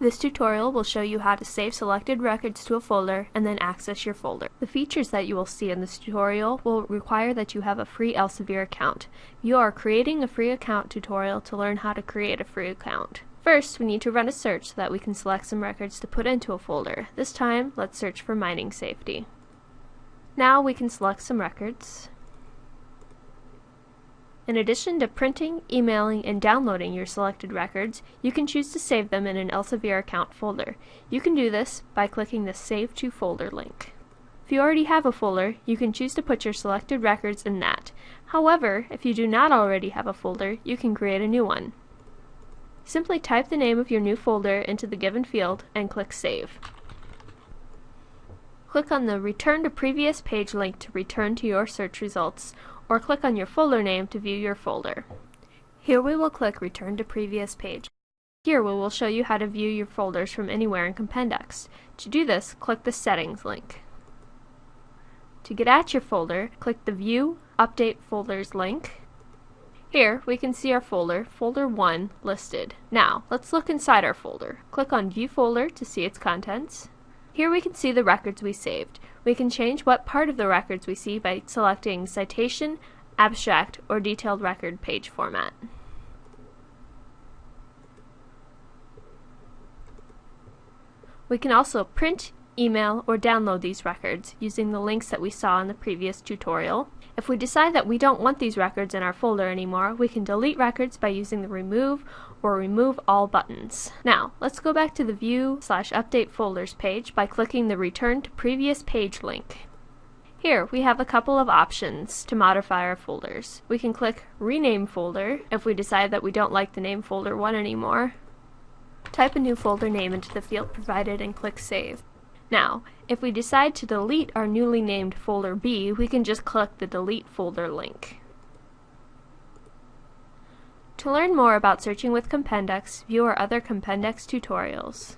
This tutorial will show you how to save selected records to a folder and then access your folder. The features that you will see in this tutorial will require that you have a free Elsevier account. You are creating a free account tutorial to learn how to create a free account. First, we need to run a search so that we can select some records to put into a folder. This time, let's search for mining safety. Now we can select some records. In addition to printing, emailing, and downloading your selected records, you can choose to save them in an Elsevier account folder. You can do this by clicking the Save to Folder link. If you already have a folder, you can choose to put your selected records in that. However, if you do not already have a folder, you can create a new one. Simply type the name of your new folder into the given field and click Save. Click on the Return to Previous Page link to return to your search results, or click on your folder name to view your folder. Here we will click Return to Previous Page. Here we will show you how to view your folders from anywhere in Compendex. To do this, click the Settings link. To get at your folder, click the View Update Folders link. Here, we can see our folder, Folder 1, listed. Now, let's look inside our folder. Click on View Folder to see its contents. Here we can see the records we saved. We can change what part of the records we see by selecting Citation, Abstract, or Detailed Record page format. We can also print, email, or download these records using the links that we saw in the previous tutorial. If we decide that we don't want these records in our folder anymore, we can delete records by using the Remove or Remove All buttons. Now, let's go back to the View slash Update Folders page by clicking the Return to Previous Page link. Here, we have a couple of options to modify our folders. We can click Rename Folder if we decide that we don't like the name Folder 1 anymore. Type a new folder name into the field provided and click Save. Now, if we decide to delete our newly named folder B, we can just click the Delete Folder link. To learn more about searching with Compendex, view our other Compendex tutorials.